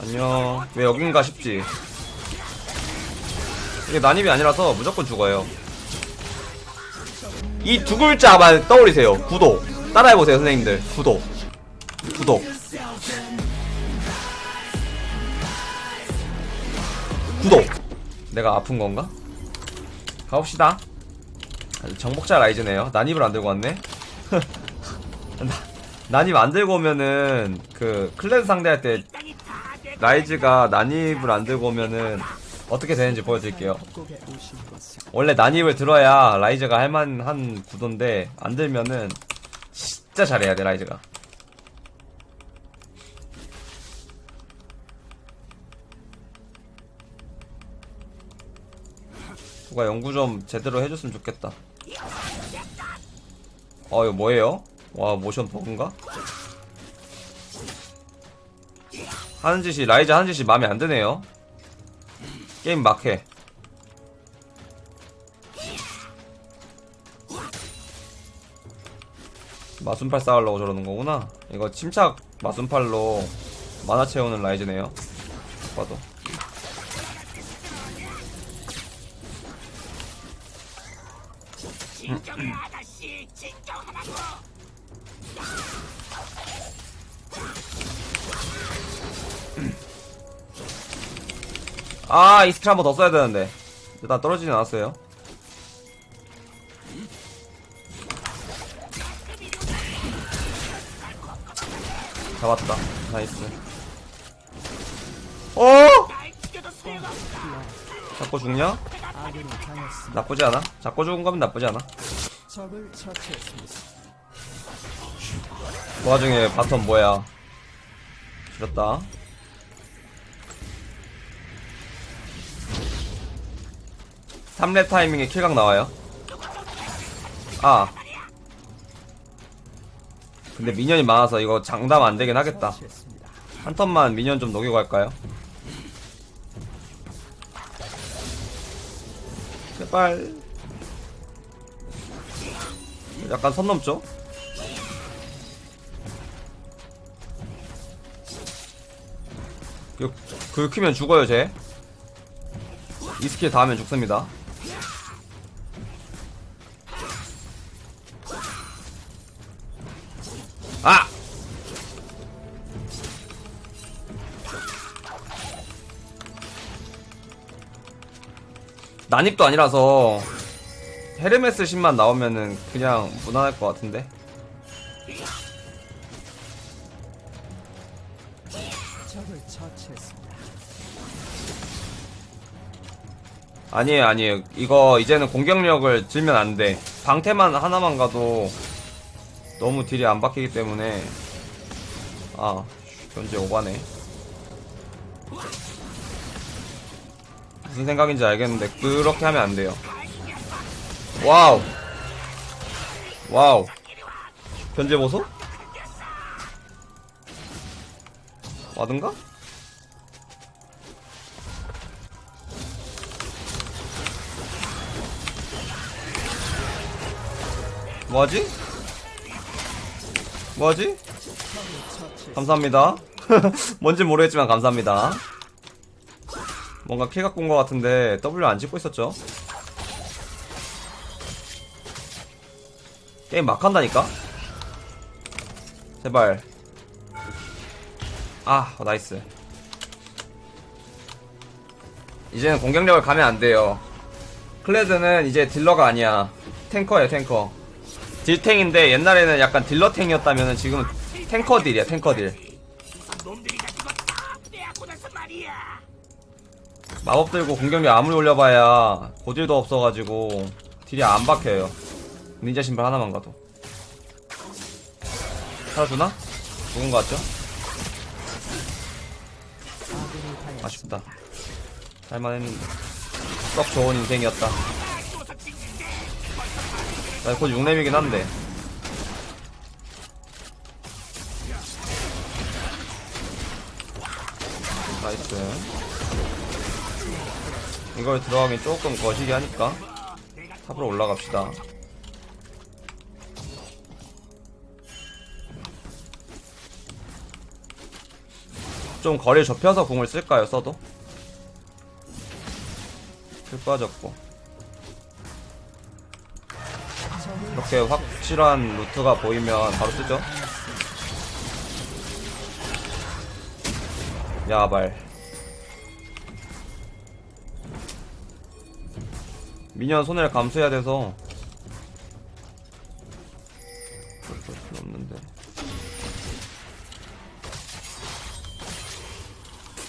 안녕. 왜 여긴가 싶지? 이게 난입이 아니라서 무조건 죽어요. 이 두 글자만 떠올리세요. 구독. 따라해보세요 선생님들. 구독. 구독. 구독. 내가 아픈 건가? 가봅시다. 정복자 라이즈네요. 난입을 안 들고 왔네. 나- 난입 안 들고 오면은 그 클랜 상대할 때 라이즈가 난입을 안 들고 오면은 어떻게 되는지 보여드릴게요. 원래 난입을 들어야 라이즈가 할만한 구도인데 안 들면은 진짜 잘해야 돼 라이즈가. 누가 연구 좀 제대로 해줬으면 좋겠다. 어 이거 뭐예요? 와 모션 버그인가? 하는 짓이 라이즈 하는 짓이 마음에 안 드네요. 게임 막해. 마순팔 쌓으려고 저러는 거구나. 이거 침착 마순팔로 만화 채우는 라이즈네요. 봐도 아 E스킬 한번 더 써야 되는데. 일단 떨어지진 않았어요. 잡았다. nice. 어? 잡고 죽냐? 나쁘지 않아. 잡고 죽은 거면 나쁘지 않아. 그 와중에 bottom 뭐야? 줄였다 삼렙 타이밍에 kill각 나와요 아 근데 minion이 많아서 이거 장담 안되긴 하겠다. 한 턴만 minion 좀 녹이고 갈까요? 제발 약간 선 넘죠? 그, 그 크면 죽어요 쟤. 이 스킬 닿으면 죽습니다. 아! 난입도 아니라서 헤르메스 신만 나오면은 그냥 무난할 것 같은데. 아니에요 아니에요 이거 이제는 공격력을 들면 안돼 방템 하나만 가도 너무 딜이 안 박히기 때문에 아 현재 오바네 무슨 생각인지 알겠는데 그렇게 하면 안 돼요 wow wow 견제 보소? 와든가? 뭐하지? 뭐하지? 감사합니다. 뭔지 모르겠지만 감사합니다. 뭔가 킬 갖고 온 것 같은데 W 안 찍고 있었죠? 게임 막 한다니까? 제발. 아, 어, nice. 이제는 공격력을 가면 안 돼요. 클레드는 이제 딜러가 아니야. 탱커야, 탱커. 딜탱인데 옛날에는 약간 딜러탱이었다면 지금은 탱커 딜이야, 탱커 딜. 놈들이 가지고 다 빼앗고 나서 말이야. 마법 들고 공격력 아무리 올려봐야 고딜도 없어가지고 딜이 안 박혀요. 닌자 신발 하나만 가도. 살아주나? 죽은 것 같죠? 아쉽다. 살만했는데. 썩 좋은 인생이었다. 나 곧 6렙이긴 한데. nice. 이걸 들어가긴 조금 거시기 하니까 탑으로 올라갑시다. 좀 거리 좁혀서 궁을 쓸까요 써도? 풀 빠졌고 이렇게 확실한 루트가 보이면 바로 쓰죠? 야발. 미니언 손해를 감수해야 돼서. 그럴 필요 없는데.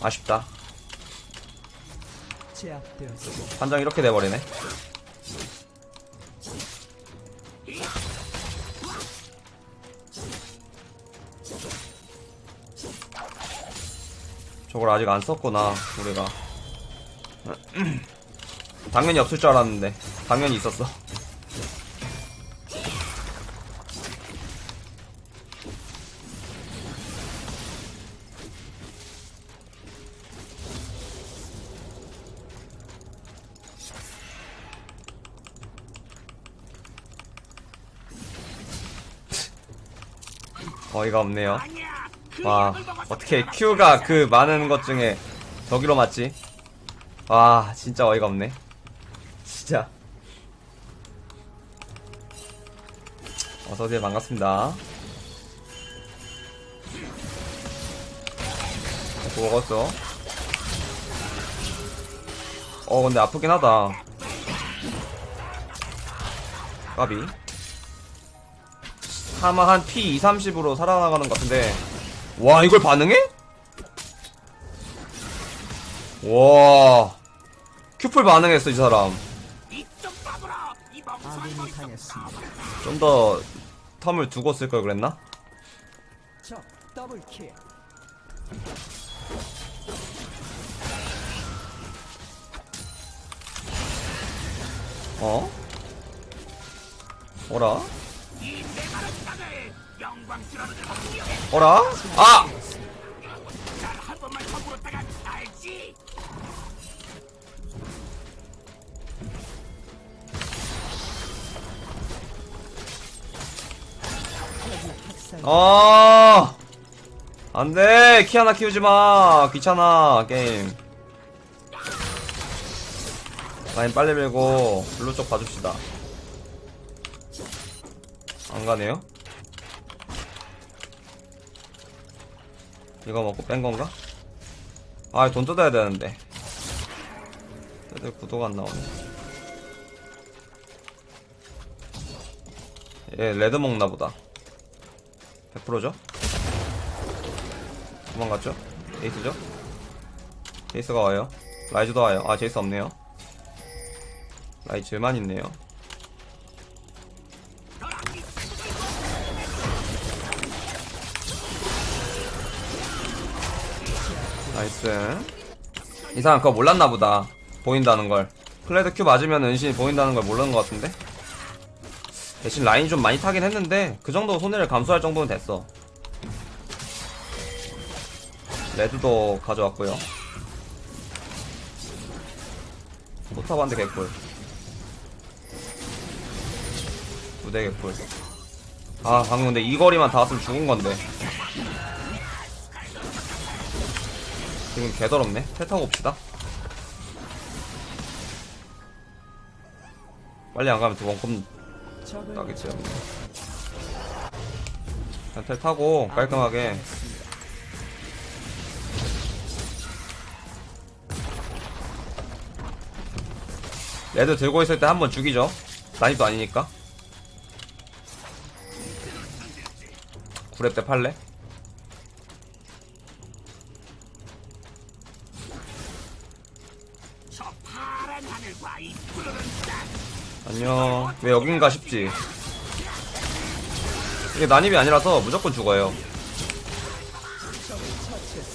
아쉽다. 판정 이렇게 돼버리네 저걸 아직 안 썼구나 우리가. 당연히 없을 줄 알았는데. 당연히 있었어. 어이가 없네요 와 어떻게 Q가. 그 많은 것 중에 저기로 맞지? 와 진짜 어이가 없네. 진짜. 어서오세요. 반갑습니다. 먹었어? 어 근데 아프긴 하다. 까비. 아마 한 P 2, 30으로 살아나가는 것 같은데 와 이걸 반응해? 와 큐플 반응했어 이 사람. 좀 더 텀을 두고 쓸 걸 그랬나? 어? 어라? 어라? 아! 아! 안돼 키 하나 키우지마 귀찮아 게임 라인 빨리 밀고 블루 쪽 봐줍시다 안 가네요? 이거 먹고 뺀 건가? 아, 돈 뜯어야 되는데. 애들 구도가 안 나오네. 얘 레드 먹나 보다. 100%죠? 도망갔죠? 제이스죠? 제이스가 와요. 라이즈도 와요. 아, 제이스 없네요. 라이즈만 있네요. nice. 이 사람 그거 몰랐나 보다. 보인다는 걸. 클레드 Q 맞으면 은신이 보인다는 걸 모르는 것 같은데? 대신 라인 좀 많이 타긴 했는데, 그 정도 손해를 감수할 정도는 됐어. 레드도 가져왔고요. 포탑한데 개꿀. 무대 개꿀. 아, 방금 근데 이 거리만 닿았으면 죽은 건데. 지금 개더럽네. 태 타고 옵시다. 빨리 안 가면 두번컵 적을 나겠죠. 그냥 텔 타고 깔끔하게. 레드 들고 있을 때 한 번 죽이죠. 난입도 아니니까. 9렙 때 팔래? 안녕. 왜 여긴가 싶지. 이게 난입이 아니라서 무조건 죽어요.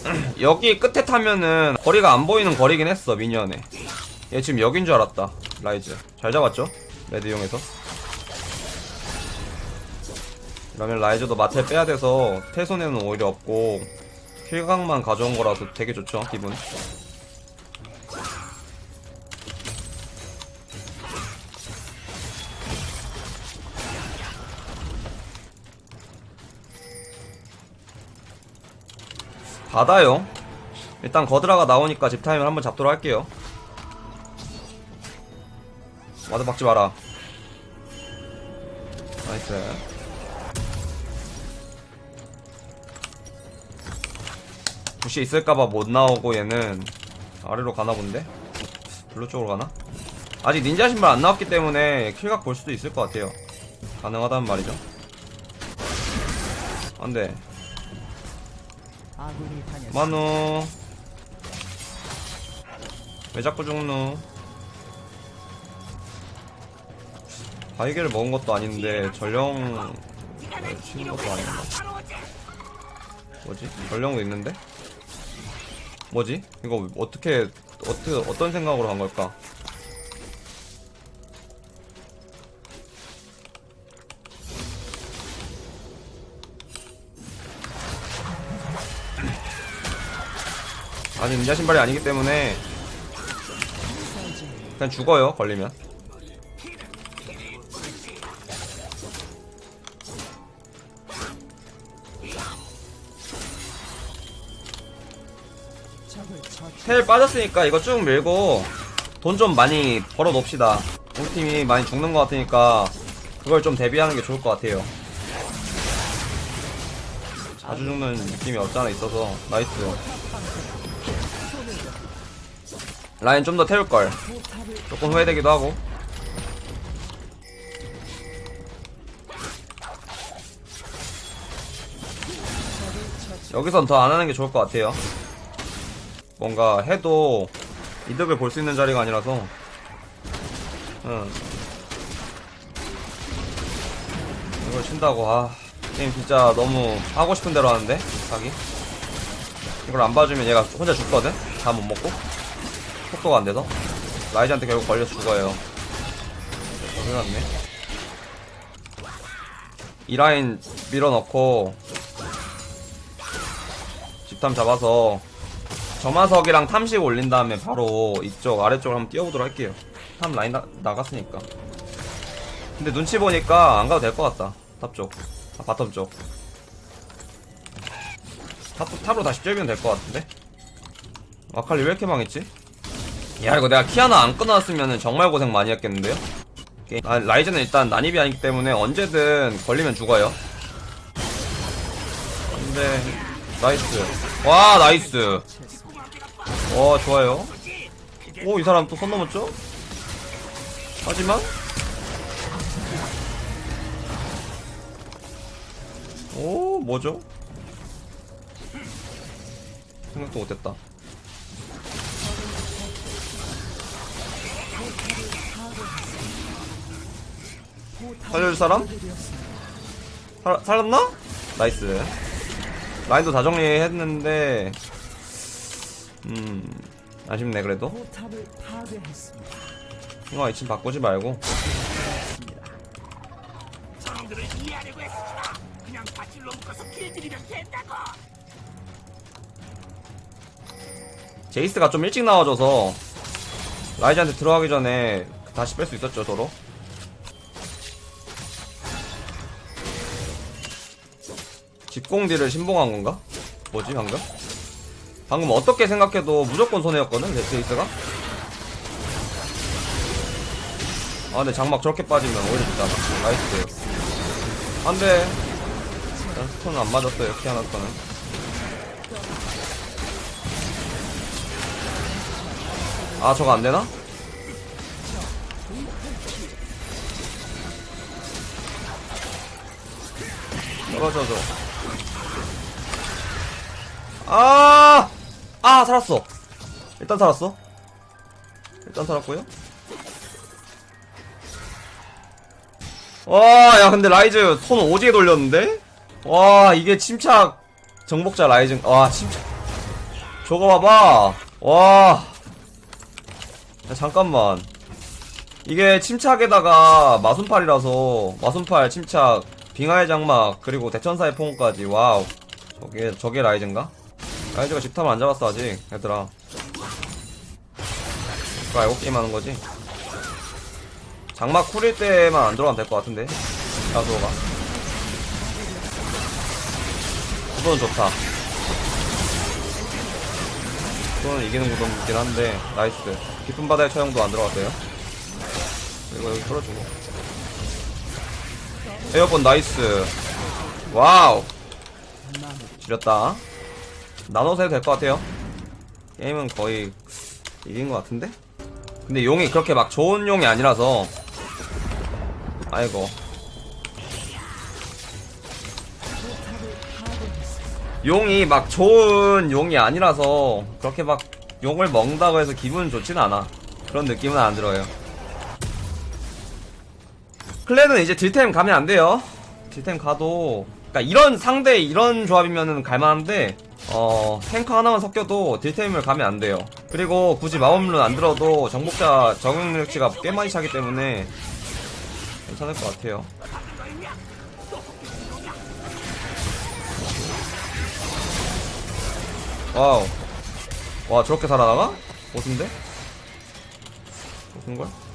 여기 끝에 타면은 거리가 안 보이는 거리긴 했어, minion에. 얘 지금 여긴 줄 알았다, 라이즈. 잘 잡았죠? red 이용해서. 그러면 라이즈도 맞텔 빼야 돼서 텔 손해는 오히려 없고 kill각만 가져온 거라서 되게 좋죠, 기분. 받아요. 일단 거드라가 나오니까 집 타임을 한번 잡도록 할게요. ward 박지 마라. nice. bush 있을까봐 못 나오고 얘는 아래로 가나 본데? blue 쪽으로 가나? 아직 닌자 신발 안 나왔기 때문에 kill각 볼 수도 있을 것 같아요. 가능하다는 말이죠. 안돼. 만우. 왜 자꾸 죽노? 바이게를 먹은 것도 아닌데 전령 치는 것도 아닌가? 뭐지? 전령도 있는데? 뭐지? 이거 어떻게 어떻게 어떤 생각으로 한 걸까? 아니 ninja 신발이 아니기 때문에 그냥 죽어요 걸리면. 텔 빠졌으니까 이거 쭉 밀고 돈 좀 많이 벌어 놓읍시다. 우리 팀이 많이 죽는 것 같으니까 그걸 좀 대비하는 게 좋을 것 같아요. 자주 죽는 느낌이 없잖아 있어서 nice 라인 좀 더 태울걸. 조금 후회되기도 하고. 여기선 더 안 하는 게 좋을 것 같아요. 뭔가 해도 이득을 볼 수 있는 자리가 아니라서. 응. 이걸 친다고. 아 게임 진짜 너무 하고 싶은 대로 하는데 자기? 이걸 안 봐주면 얘가 혼자 죽거든? 다 못 먹고 속도가 안 돼서? 라이즈한테 결국 걸려서 죽어요. 큰일 났네. 이 라인 밀어넣고 집탐 잡아서 점화석이랑 탐식 올린 다음에 바로 이쪽 아래쪽으로 한번 뛰어보도록 할게요. top 라인 나, 나갔으니까. 근데 눈치 보니까 안 가도 될 것 같다. top 쪽. 아 bottom 쪽. top, top으로 다시 뛰면 될 것 같은데? 아칼리 왜 이렇게 망했지? 야 이거 내가 키아나 안 끊어놨으면 정말 고생 많이 했겠는데요? 아, 라이즈는 일단 난입이 아니기 때문에 언제든 걸리면 죽어요. 근데 nice. 와 nice. 와 좋아요. 오 이 사람 또선 넘었죠? 하지만. 오 뭐죠? 생각도 못했다 살려줄 사람? 살, 살았나? 나이스 라인도 다 정리했는데 음 아쉽네 그래도. 이거 이침 바꾸지 말고. 제이스가 좀 일찍 나와줘서 라이즈한테 들어가기 전에 다시 뺄 수 있었죠 서로 집공deal을 신봉한 건가? 뭐지 방금? 방금 어떻게 생각해도 무조건 손해였거든 제- 제이스가 아 근데 장막 저렇게 빠지면 오히려 좋잖아 nice 안돼 일단 stun은 안 맞았어요 키아나 stun은 아 저거 안되나? 떨어져줘 아! 아 살았어. 일단 살았어. 일단 살았고요. 와야 근데 라이즈 손 오지게 돌렸는데? 와 이게 침착 정복자 라이즈 와 침착. 저거 봐봐. 와. 야, 잠깐만. 이게 침착에다가 마순팔이라서 마순팔 침착 빙하의 장막 그리고 대천사의 포옹까지. 와우. 저게 저게 라이즈인가? 라이즈가 집탐을 안 잡았어 아직 얘들아. 그거 알고 게임하는 거지? 장막 cool일 때만 안 들어가면 될 것 같은데? 야스오가. 그거는 좋다. 그거는 이기는 구도이긴 한데 나이스. 깊은 바다의 처형도 안 들어갔어요? 그리고 여기 풀어주고 airborne nice. 와우. 지렸다. 나눠서 해도 될 것 같아요. 게임은 거의 이긴 것 같은데? 근데 용이 그렇게 막 좋은 용이 아니라서. 아이고. 용이 막 좋은 용이 아니라서 그렇게 막 용을 먹는다고 해서 기분 좋진 않아. 그런 느낌은 안 들어요 클랜은 이제 딜템 가면 안 돼요 딜템 가도 그러니까 이런 상대 이런 조합이면은 갈만한데 어 탱커 하나만 섞여도 딜템을 가면 안 돼요 그리고 굳이 마법룬 안 들어도 정복자 적응력치가 꽤 많이 차기 때문에 괜찮을 것 같아요 와우 와 저렇게 살아나가? 보스인데? 보스인걸?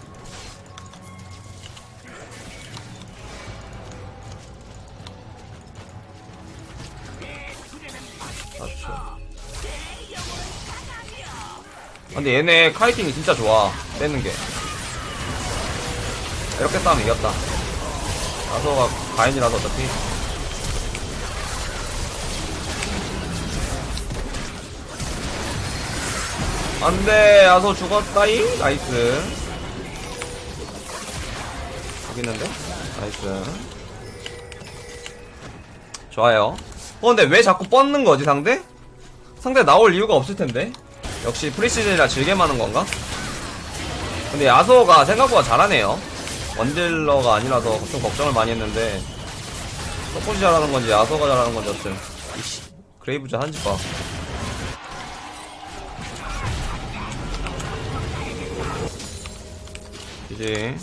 근데 얘네 카이팅이 진짜 좋아 떼는 게. 이렇게 싸우면 이겼다. 아서가 가인이라서 어차피. 안돼 야소 죽었다이 nice. 있는데? nice. 좋아요. 어 근데 왜 자꾸 뻗는 거지 상대? 상대 나올 이유가 없을 텐데 역시 preseason이라 즐겜만 하는 건가? 근데 야소가 생각보다 잘하네요 원딜러가 아니라서 좀 걱정을 많이 했는데 서폿이 잘하는 건지 야소가 잘하는 건지 어쨌든 이씨 그레이브즈 한 집 봐 이제